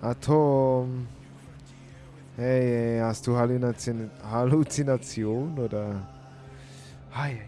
Atom. Hey, hast du Halluzination, Halluzination oder... Hi,